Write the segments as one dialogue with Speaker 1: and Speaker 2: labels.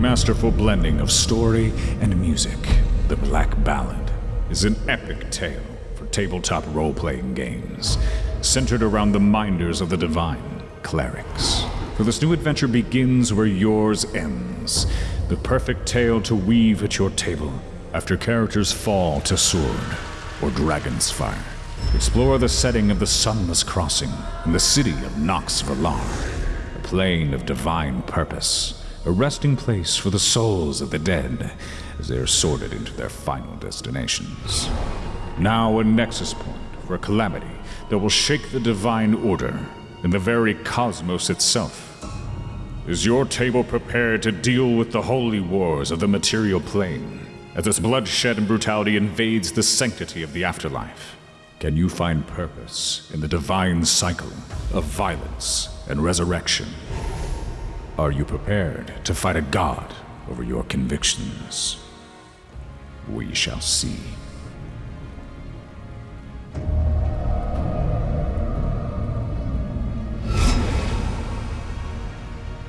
Speaker 1: masterful blending of story and music, The Black Ballad is an epic tale for tabletop role playing games, centered around the minders of the divine clerics. For this new adventure begins where yours ends, the perfect tale to weave at your table after characters fall to sword or dragon's fire. Explore the setting of the Sunless Crossing in the city of Nox Valar, a plane of divine purpose, a resting place for the souls of the dead as they are sorted into their final destinations. Now a nexus point for a calamity that will shake the divine order and the very cosmos itself. Is your table prepared to deal with the holy wars of the material plane as its bloodshed and brutality invades the sanctity of the afterlife? Can you find purpose in the divine cycle of violence and resurrection? Are you prepared to fight a god over your convictions? We shall see.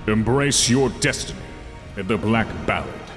Speaker 1: Embrace your destiny in the Black Ballad.